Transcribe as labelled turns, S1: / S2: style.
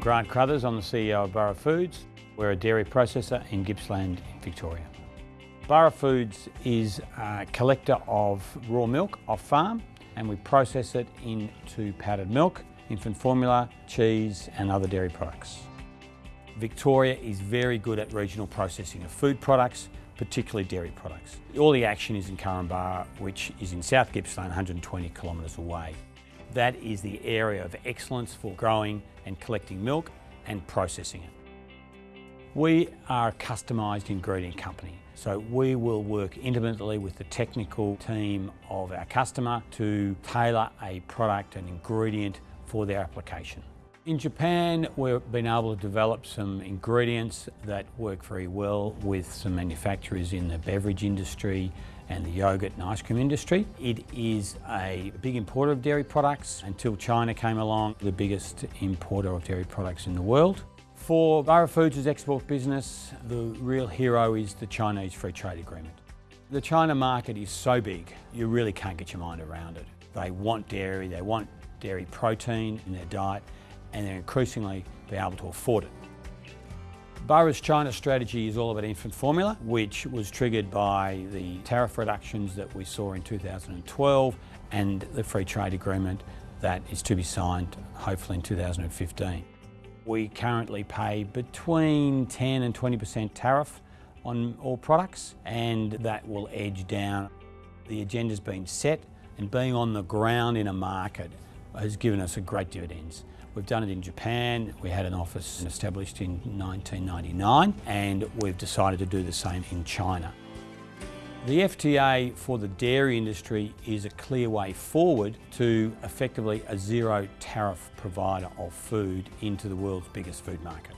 S1: Grant Crothers, I'm the CEO of Burra Foods. We're a dairy processor in Gippsland Victoria. Burra Foods is a collector of raw milk off farm and we process it into powdered milk, infant formula, cheese and other dairy products. Victoria is very good at regional processing of food products, particularly dairy products. All the action is in Korumburra, which is in South Gippsland, 120 kilometres away. That is the area of excellence for growing and collecting milk and processing it. We are a customised ingredient company, so we will work intimately with the technical team of our customer to tailor a product, and ingredient for their application. In Japan, we've been able to develop some ingredients that work very well with some manufacturers in the beverage industry and the yogurt and ice cream industry. It is a big importer of dairy products until China came along, the biggest importer of dairy products in the world. For Burra Foods' export business, the real hero is the Chinese Free Trade Agreement. The China market is so big, you really can't get your mind around it. They want dairy, they want dairy protein in their diet, and increasingly be able to afford it. Burra's China strategy is all about infant formula, which was triggered by the tariff reductions that we saw in 2012 and the free trade agreement that is to be signed hopefully in 2015. We currently pay between 10 and 20% tariff on all products and that will edge down. The agenda's been set and being on the ground in a market has given us a great dividends. We've done it in Japan, we had an office established in 1999 and we've decided to do the same in China. The FTA for the dairy industry is a clear way forward to effectively a zero tariff provider of food into the world's biggest food market.